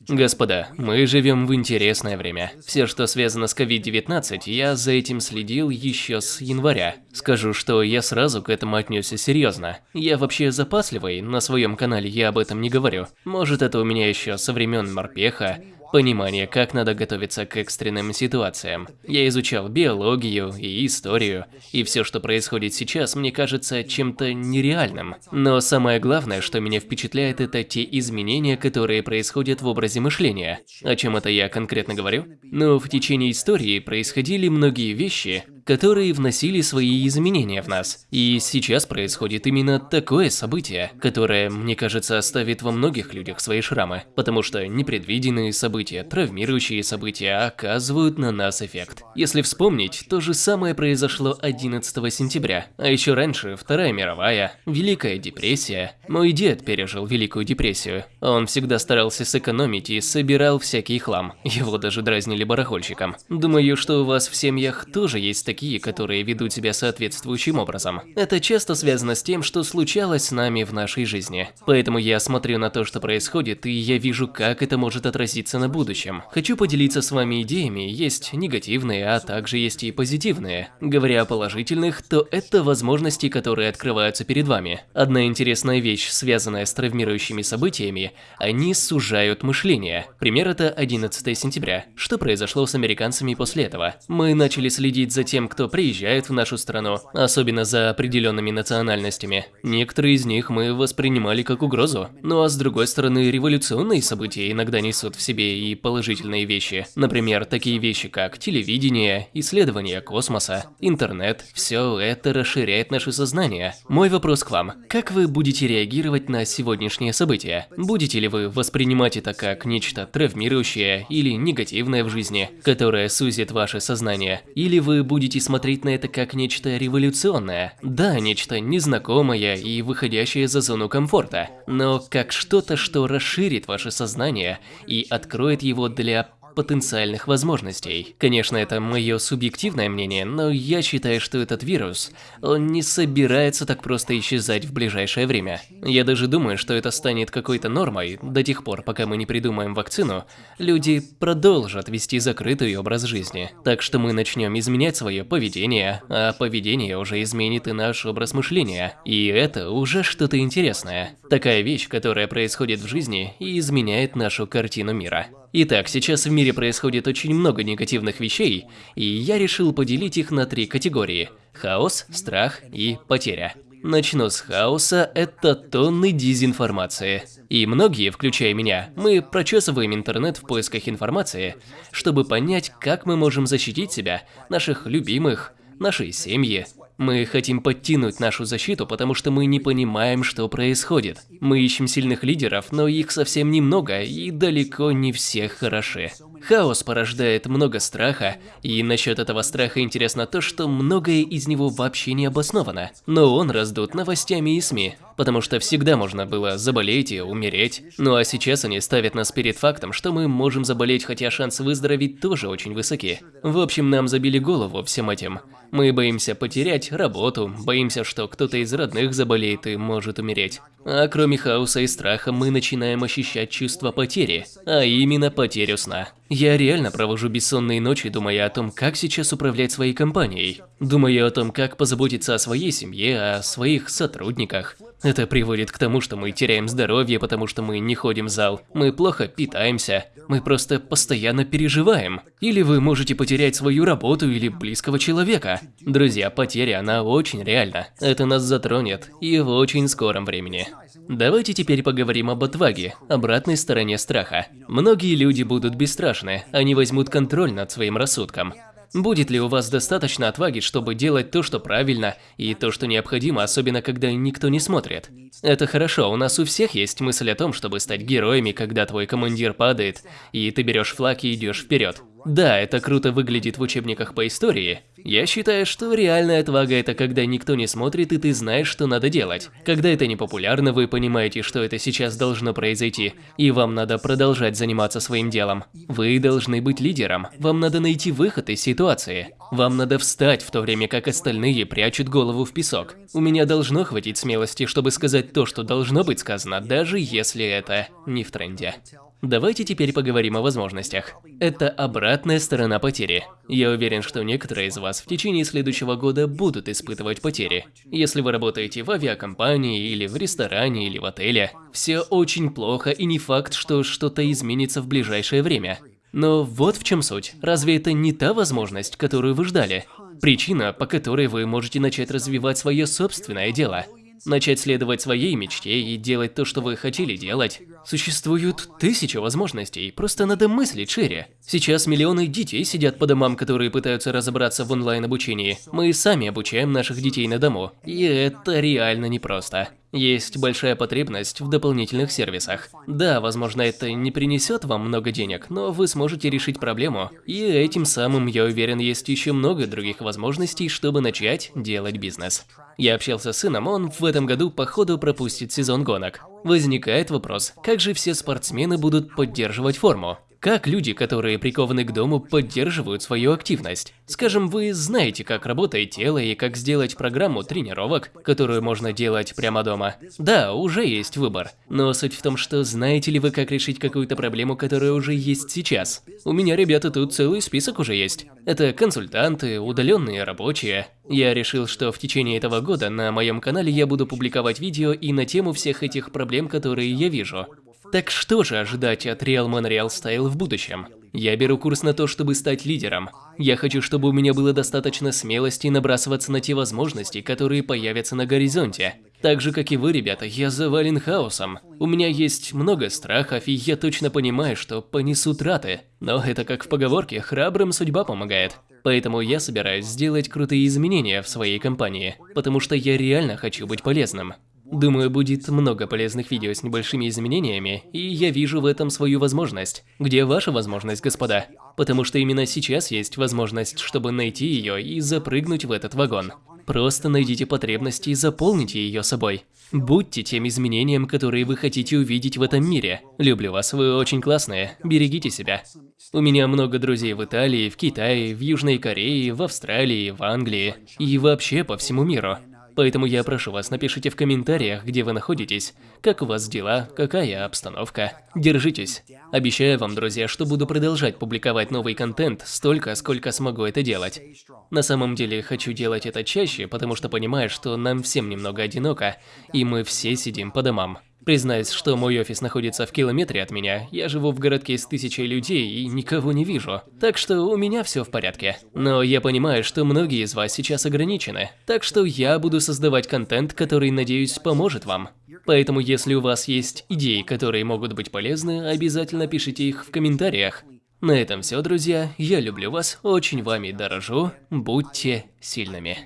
Господа, мы живем в интересное время. Все, что связано с COVID-19, я за этим следил еще с января. Скажу, что я сразу к этому отнесся серьезно. Я вообще запасливый, на своем канале я об этом не говорю. Может это у меня еще со времен морпеха, Понимание, как надо готовиться к экстренным ситуациям. Я изучал биологию и историю, и все, что происходит сейчас, мне кажется чем-то нереальным. Но самое главное, что меня впечатляет, это те изменения, которые происходят в образе мышления. О чем это я конкретно говорю? Ну, в течение истории происходили многие вещи, которые вносили свои изменения в нас. И сейчас происходит именно такое событие, которое, мне кажется, оставит во многих людях свои шрамы, потому что непредвиденные события, травмирующие события оказывают на нас эффект. Если вспомнить, то же самое произошло 11 сентября, а еще раньше Вторая мировая, Великая депрессия. Мой дед пережил Великую депрессию. Он всегда старался сэкономить и собирал всякий хлам. Его даже дразнили барахольщиком. Думаю, что у вас в семьях тоже есть такие такие, которые ведут себя соответствующим образом. Это часто связано с тем, что случалось с нами в нашей жизни. Поэтому я смотрю на то, что происходит, и я вижу, как это может отразиться на будущем. Хочу поделиться с вами идеями, есть негативные, а также есть и позитивные. Говоря о положительных, то это возможности, которые открываются перед вами. Одна интересная вещь, связанная с травмирующими событиями, они сужают мышление. Пример это 11 сентября. Что произошло с американцами после этого? Мы начали следить за тем, кто приезжает в нашу страну, особенно за определенными национальностями. Некоторые из них мы воспринимали как угрозу. Ну а с другой стороны, революционные события иногда несут в себе и положительные вещи. Например, такие вещи, как телевидение, исследование космоса, интернет. Все это расширяет наше сознание. Мой вопрос к вам. Как вы будете реагировать на сегодняшние события? Будете ли вы воспринимать это как нечто травмирующее или негативное в жизни, которое сузит ваше сознание? Или вы будете будете смотреть на это как нечто революционное. Да, нечто незнакомое и выходящее за зону комфорта, но как что-то, что расширит ваше сознание и откроет его для потенциальных возможностей. Конечно, это мое субъективное мнение, но я считаю, что этот вирус, он не собирается так просто исчезать в ближайшее время. Я даже думаю, что это станет какой-то нормой, до тех пор, пока мы не придумаем вакцину, люди продолжат вести закрытый образ жизни. Так что мы начнем изменять свое поведение, а поведение уже изменит и наш образ мышления. И это уже что-то интересное. Такая вещь, которая происходит в жизни и изменяет нашу картину мира. Итак, сейчас в мире происходит очень много негативных вещей, и я решил поделить их на три категории – хаос, страх и потеря. Начну с хаоса, это тонны дезинформации. И многие, включая меня, мы прочесываем интернет в поисках информации, чтобы понять, как мы можем защитить себя, наших любимых, нашей семьи, мы хотим подтянуть нашу защиту, потому что мы не понимаем, что происходит. Мы ищем сильных лидеров, но их совсем немного, и далеко не все хороши. Хаос порождает много страха, и насчет этого страха интересно то, что многое из него вообще не обосновано. Но он раздут новостями и СМИ, потому что всегда можно было заболеть и умереть. Ну а сейчас они ставят нас перед фактом, что мы можем заболеть, хотя шансы выздороветь тоже очень высоки. В общем, нам забили голову всем этим. Мы боимся потерять работу, боимся, что кто-то из родных заболеет и может умереть. А кроме хаоса и страха, мы начинаем ощущать чувство потери, а именно потерю сна. Я реально провожу бессонные ночи, думая о том, как сейчас управлять своей компанией. Думаю о том, как позаботиться о своей семье, о своих сотрудниках. Это приводит к тому, что мы теряем здоровье, потому что мы не ходим в зал. Мы плохо питаемся. Мы просто постоянно переживаем. Или вы можете потерять свою работу или близкого человека. Друзья, потеря, она очень реальна. Это нас затронет, и в очень скором времени. Давайте теперь поговорим об отваге, обратной стороне страха. Многие люди будут бесстрашны, они возьмут контроль над своим рассудком. Будет ли у вас достаточно отваги, чтобы делать то, что правильно, и то, что необходимо, особенно когда никто не смотрит? Это хорошо, у нас у всех есть мысль о том, чтобы стать героями, когда твой командир падает, и ты берешь флаг и идешь вперед. Да, это круто выглядит в учебниках по истории. Я считаю, что реальная отвага – это когда никто не смотрит и ты знаешь, что надо делать. Когда это не популярно, вы понимаете, что это сейчас должно произойти, и вам надо продолжать заниматься своим делом. Вы должны быть лидером, вам надо найти выход из ситуации. Вам надо встать, в то время как остальные прячут голову в песок. У меня должно хватить смелости, чтобы сказать то, что должно быть сказано, даже если это не в тренде. Давайте теперь поговорим о возможностях. Это обратная сторона потери. Я уверен, что некоторые из вас в течение следующего года будут испытывать потери. Если вы работаете в авиакомпании, или в ресторане, или в отеле, все очень плохо и не факт, что что-то изменится в ближайшее время. Но вот в чем суть. Разве это не та возможность, которую вы ждали? Причина, по которой вы можете начать развивать свое собственное дело. Начать следовать своей мечте и делать то, что вы хотели делать. Существуют тысячи возможностей, просто надо мыслить шире. Сейчас миллионы детей сидят по домам, которые пытаются разобраться в онлайн-обучении. Мы сами обучаем наших детей на дому, и это реально непросто. Есть большая потребность в дополнительных сервисах. Да, возможно, это не принесет вам много денег, но вы сможете решить проблему. И этим самым, я уверен, есть еще много других возможностей, чтобы начать делать бизнес. Я общался с сыном, он в этом году походу пропустит сезон гонок. Возникает вопрос, как же все спортсмены будут поддерживать форму? Как люди, которые прикованы к дому, поддерживают свою активность? Скажем, вы знаете, как работает тело и как сделать программу тренировок, которую можно делать прямо дома. Да, уже есть выбор. Но суть в том, что знаете ли вы, как решить какую-то проблему, которая уже есть сейчас? У меня, ребята, тут целый список уже есть. Это консультанты, удаленные рабочие. Я решил, что в течение этого года на моем канале я буду публиковать видео и на тему всех этих проблем, которые я вижу. Так что же ожидать от Real Man Real Style в будущем? Я беру курс на то, чтобы стать лидером. Я хочу, чтобы у меня было достаточно смелости набрасываться на те возможности, которые появятся на горизонте. Так же, как и вы, ребята, я завален хаосом. У меня есть много страхов, и я точно понимаю, что понесу траты. Но это как в поговорке «храбрым судьба помогает». Поэтому я собираюсь сделать крутые изменения в своей компании, потому что я реально хочу быть полезным. Думаю, будет много полезных видео с небольшими изменениями, и я вижу в этом свою возможность. Где ваша возможность, господа? Потому что именно сейчас есть возможность, чтобы найти ее и запрыгнуть в этот вагон. Просто найдите потребности и заполните ее собой. Будьте тем изменением, которые вы хотите увидеть в этом мире. Люблю вас, вы очень классные. Берегите себя. У меня много друзей в Италии, в Китае, в Южной Корее, в Австралии, в Англии и вообще по всему миру. Поэтому я прошу вас, напишите в комментариях, где вы находитесь, как у вас дела, какая обстановка. Держитесь. Обещаю вам, друзья, что буду продолжать публиковать новый контент столько, сколько смогу это делать. На самом деле, хочу делать это чаще, потому что понимаю, что нам всем немного одиноко, и мы все сидим по домам. Признаюсь, что мой офис находится в километре от меня, я живу в городке с тысячей людей и никого не вижу. Так что у меня все в порядке. Но я понимаю, что многие из вас сейчас ограничены. Так что я буду создавать контент, который, надеюсь, поможет вам. Поэтому если у вас есть идеи, которые могут быть полезны, обязательно пишите их в комментариях. На этом все, друзья. Я люблю вас, очень вами дорожу. Будьте сильными.